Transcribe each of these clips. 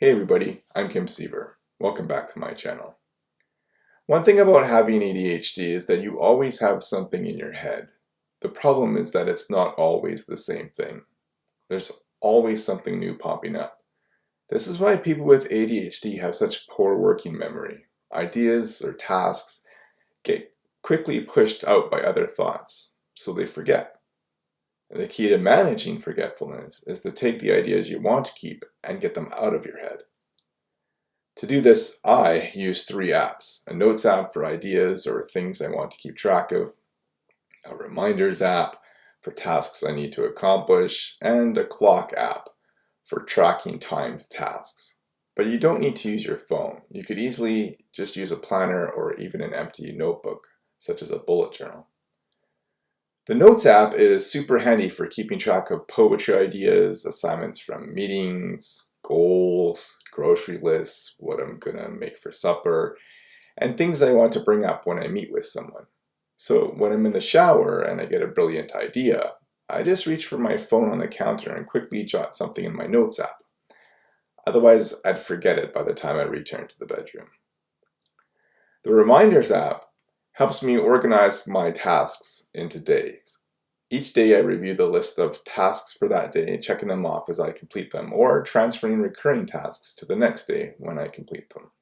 Hey everybody, I'm Kim Siever. Welcome back to my channel. One thing about having ADHD is that you always have something in your head. The problem is that it's not always the same thing. There's always something new popping up. This is why people with ADHD have such poor working memory. Ideas or tasks get quickly pushed out by other thoughts, so they forget. The key to managing forgetfulness is to take the ideas you want to keep and get them out of your head. To do this, I use three apps. A notes app for ideas or things I want to keep track of, a reminders app for tasks I need to accomplish, and a clock app for tracking timed tasks. But you don't need to use your phone. You could easily just use a planner or even an empty notebook, such as a bullet journal. The Notes app is super handy for keeping track of poetry ideas, assignments from meetings, goals, grocery lists, what I'm gonna make for supper, and things I want to bring up when I meet with someone. So when I'm in the shower and I get a brilliant idea, I just reach for my phone on the counter and quickly jot something in my Notes app. Otherwise, I'd forget it by the time I return to the bedroom. The Reminders app helps me organize my tasks into days. Each day I review the list of tasks for that day, checking them off as I complete them, or transferring recurring tasks to the next day when I complete them.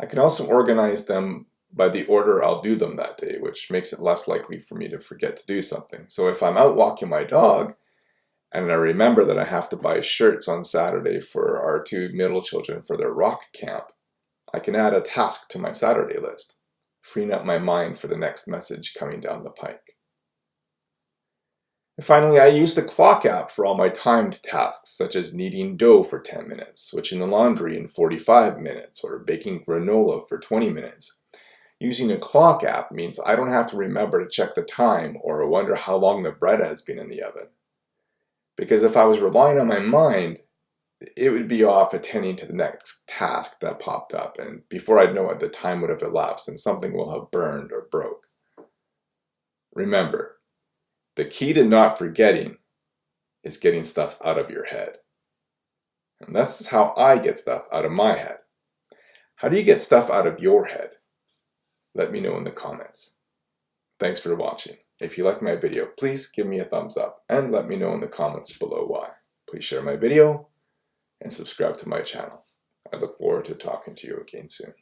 I can also organize them by the order I'll do them that day, which makes it less likely for me to forget to do something. So if I'm out walking my dog, and I remember that I have to buy shirts on Saturday for our two middle children for their rock camp, I can add a task to my Saturday list freeing up my mind for the next message coming down the pike. And finally, I use the clock app for all my timed tasks, such as kneading dough for 10 minutes, switching the laundry in 45 minutes, or baking granola for 20 minutes. Using a clock app means I don't have to remember to check the time or wonder how long the bread has been in the oven. Because if I was relying on my mind, it would be off attending to the next task that popped up and before I'd know it the time would have elapsed and something will have burned or broke. Remember, the key to not forgetting is getting stuff out of your head. And that's how I get stuff out of my head. How do you get stuff out of your head? Let me know in the comments. Thanks for watching. If you liked my video, please give me a thumbs up and let me know in the comments below why. Please share my video and subscribe to my channel. I look forward to talking to you again soon.